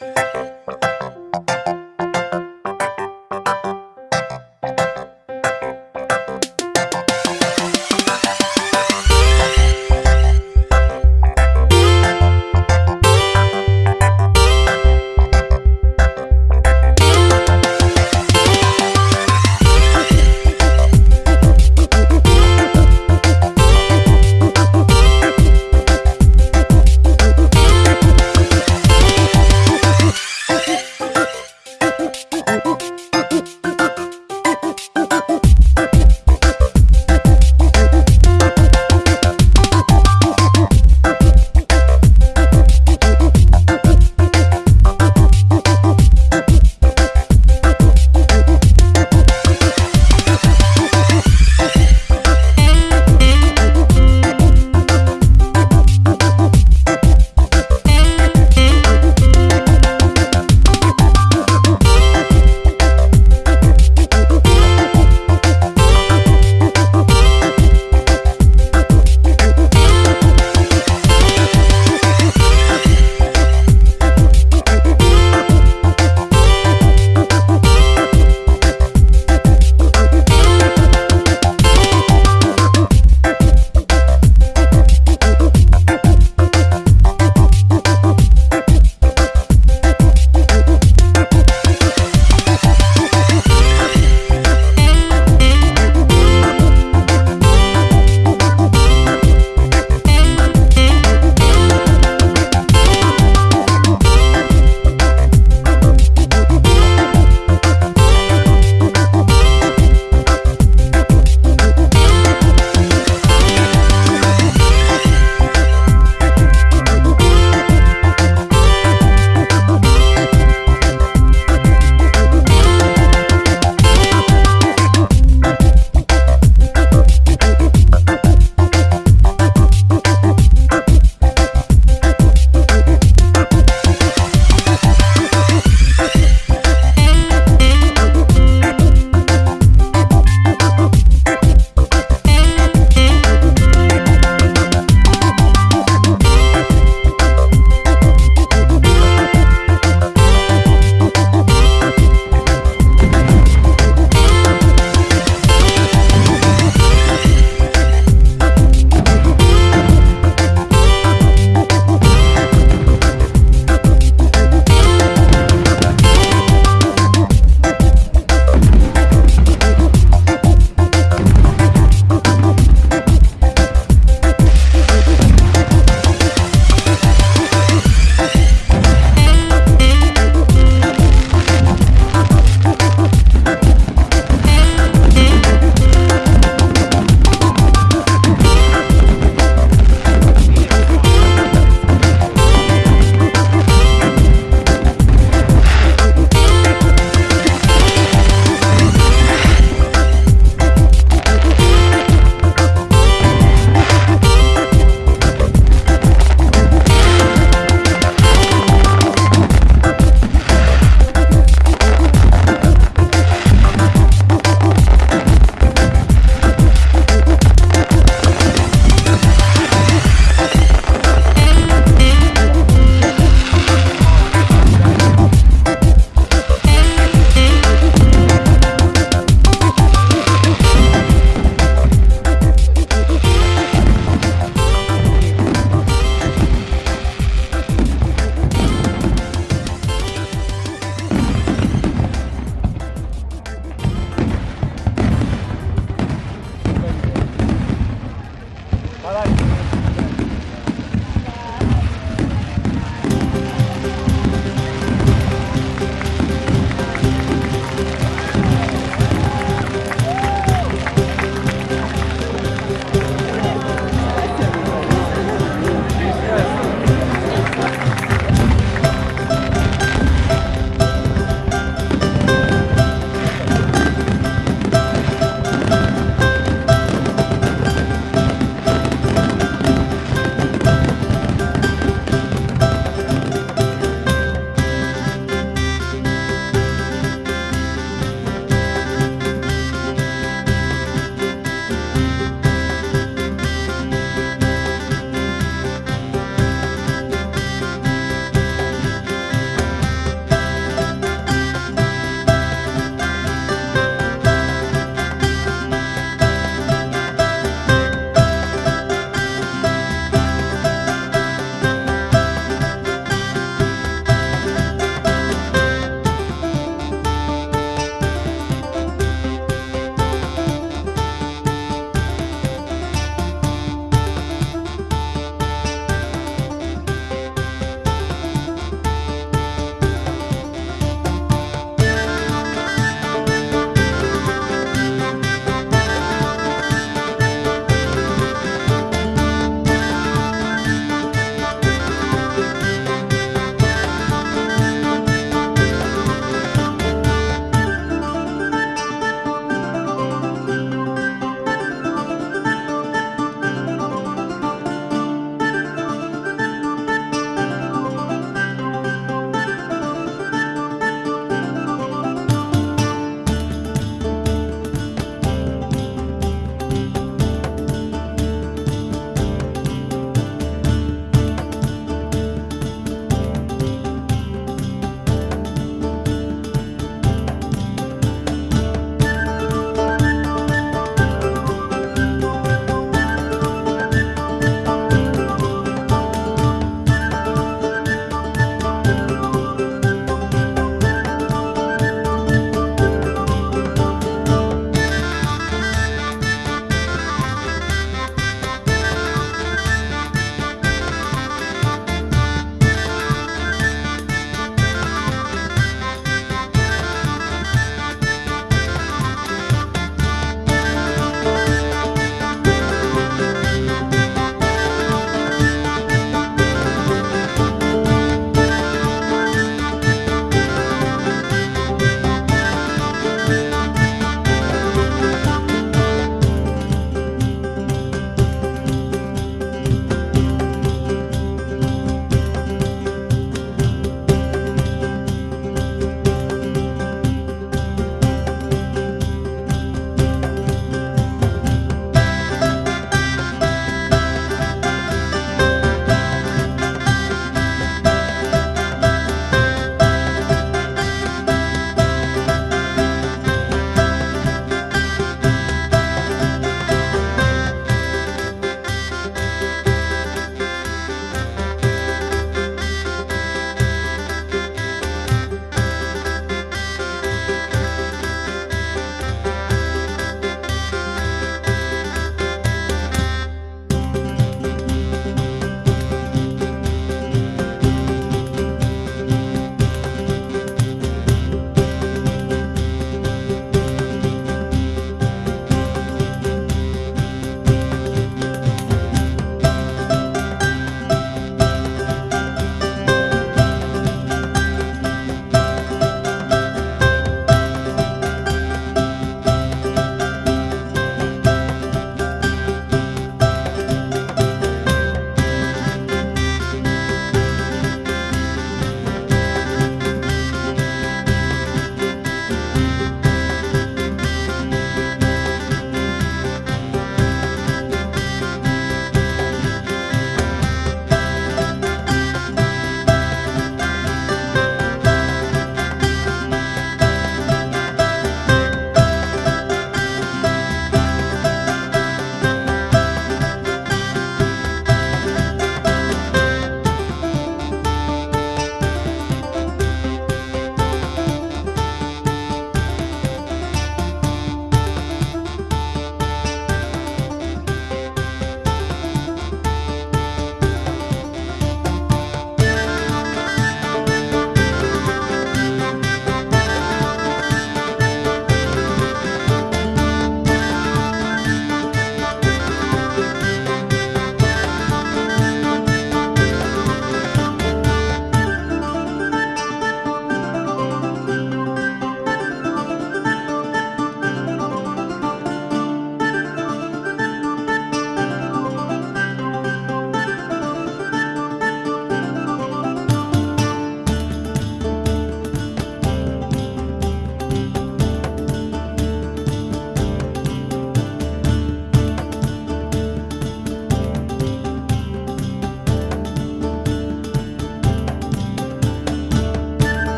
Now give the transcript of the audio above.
Bye.